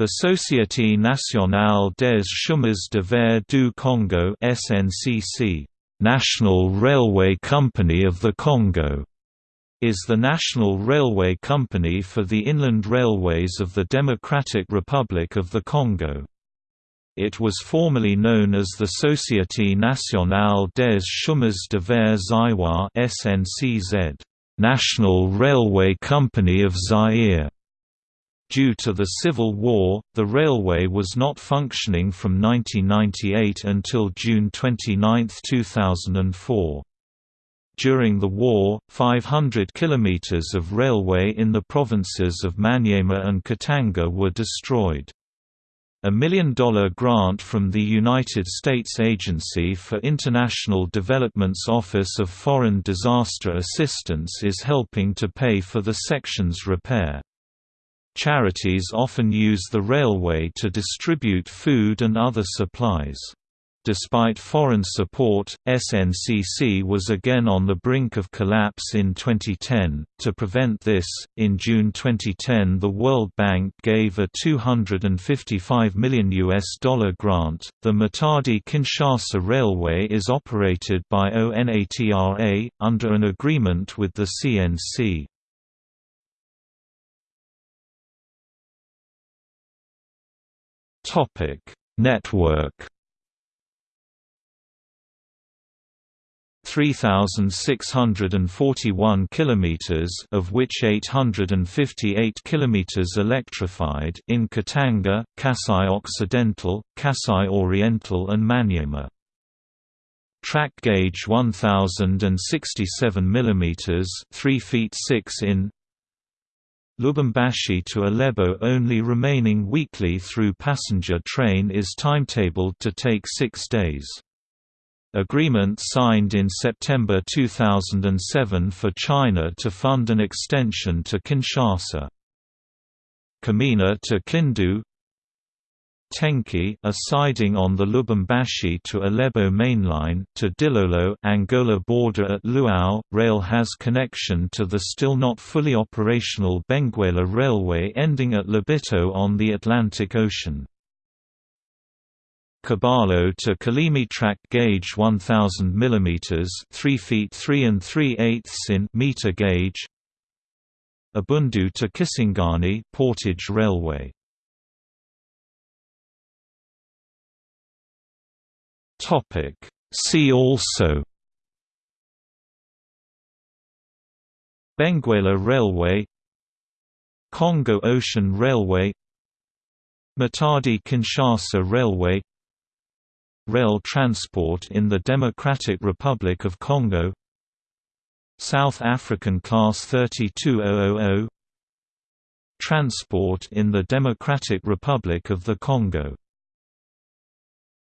The Société Nationale des Chemins de Fer du Congo (SNCC), National Railway Company of the Congo, is the national railway company for the inland railways of the Democratic Republic of the Congo. It was formerly known as the Société Nationale des Chemins de Fer Zaïrois (SNCZ), National Railway Company of Zaire. Due to the Civil War, the railway was not functioning from 1998 until June 29, 2004. During the war, 500 kilometers of railway in the provinces of Maniema and Katanga were destroyed. A million-dollar grant from the United States Agency for International Development's Office of Foreign Disaster Assistance is helping to pay for the section's repair. Charities often use the railway to distribute food and other supplies. Despite foreign support, SNCC was again on the brink of collapse in 2010. To prevent this, in June 2010 the World Bank gave a 255 million US dollar grant. The Matadi-Kinshasa Railway is operated by ONATRA under an agreement with the CNC. Topic: Network 3641 kilometers of which 858 kilometers electrified in Katanga, Kasai Occidental, Kasai Oriental and Maniema. Track gauge 1067 mm 3 feet 6 in Lubumbashi to Ilebo only remaining weekly through passenger train is timetabled to take six days. Agreement signed in September 2007 for China to fund an extension to Kinshasa. Kamina to Kindu Tenke a siding on the Lubumbashi to Ilebo mainline, to Dilolo Angola border at Luau. Rail has connection to the still not fully operational Benguela Railway ending at Lobito on the Atlantic Ocean. Kabalo to Kalemie track gauge 1000 mm 3 feet 3 and 3 eighths in meter gauge Ubundu to Kisangani portage railway Topic. See also Benguela Railway Congo Ocean Railway Matadi-Kinshasa Railway Rail transport in the Democratic Republic of Congo South African Class 32000 Transport in the Democratic Republic of the Congo